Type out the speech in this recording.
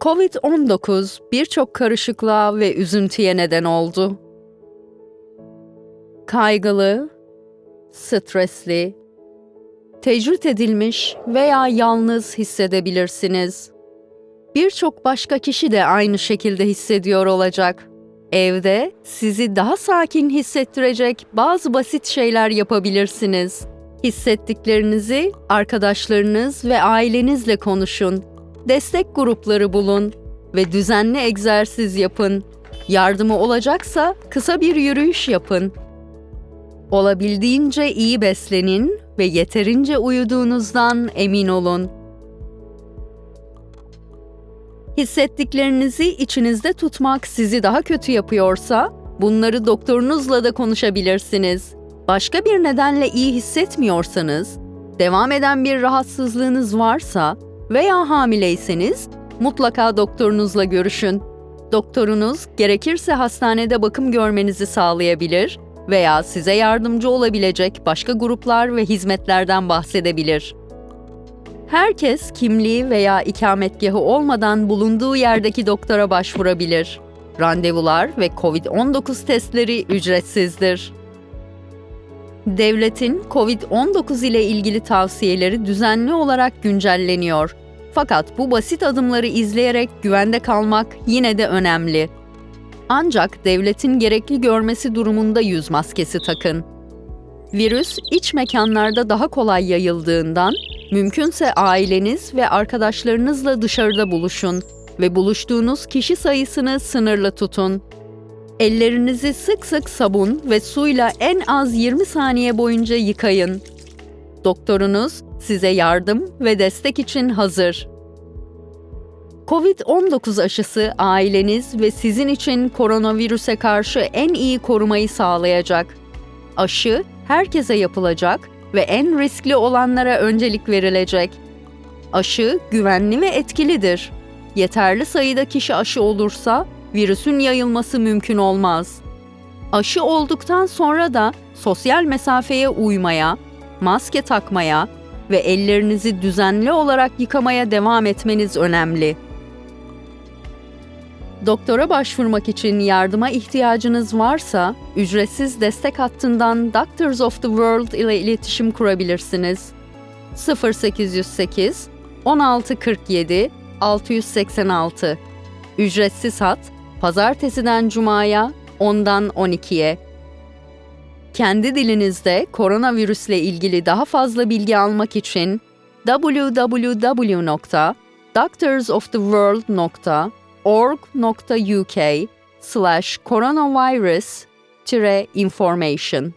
Covid-19 birçok karışıklığa ve üzüntüye neden oldu. Kaygılı, stresli, tecrüt edilmiş veya yalnız hissedebilirsiniz. Birçok başka kişi de aynı şekilde hissediyor olacak. Evde sizi daha sakin hissettirecek bazı basit şeyler yapabilirsiniz. Hissettiklerinizi arkadaşlarınız ve ailenizle konuşun. Destek grupları bulun ve düzenli egzersiz yapın. Yardımı olacaksa kısa bir yürüyüş yapın. Olabildiğince iyi beslenin ve yeterince uyuduğunuzdan emin olun. Hissettiklerinizi içinizde tutmak sizi daha kötü yapıyorsa, bunları doktorunuzla da konuşabilirsiniz. Başka bir nedenle iyi hissetmiyorsanız, devam eden bir rahatsızlığınız varsa veya hamileyseniz mutlaka doktorunuzla görüşün. Doktorunuz gerekirse hastanede bakım görmenizi sağlayabilir veya size yardımcı olabilecek başka gruplar ve hizmetlerden bahsedebilir. Herkes kimliği veya ikametgahı olmadan bulunduğu yerdeki doktora başvurabilir. Randevular ve COVID-19 testleri ücretsizdir. Devletin COVID-19 ile ilgili tavsiyeleri düzenli olarak güncelleniyor. Fakat bu basit adımları izleyerek güvende kalmak yine de önemli. Ancak devletin gerekli görmesi durumunda yüz maskesi takın. Virüs iç mekanlarda daha kolay yayıldığından mümkünse aileniz ve arkadaşlarınızla dışarıda buluşun ve buluştuğunuz kişi sayısını sınırlı tutun. Ellerinizi sık sık sabun ve suyla en az 20 saniye boyunca yıkayın. Doktorunuz size yardım ve destek için hazır. Covid-19 aşısı aileniz ve sizin için koronavirüse karşı en iyi korumayı sağlayacak. Aşı herkese yapılacak ve en riskli olanlara öncelik verilecek. Aşı güvenli ve etkilidir. Yeterli sayıda kişi aşı olursa virüsün yayılması mümkün olmaz. Aşı olduktan sonra da sosyal mesafeye uymaya, maske takmaya ve ellerinizi düzenli olarak yıkamaya devam etmeniz önemli. Doktora başvurmak için yardıma ihtiyacınız varsa, ücretsiz destek hattından Doctors of the World ile iletişim kurabilirsiniz. 0808 1647 686 Ücretsiz hat, pazartesiden cumaya 10'dan 12'ye. Kendi dilinizde koronavirüsle ilgili daha fazla bilgi almak için www.doctorsoftheworld.com org.uk slash coronavirus-information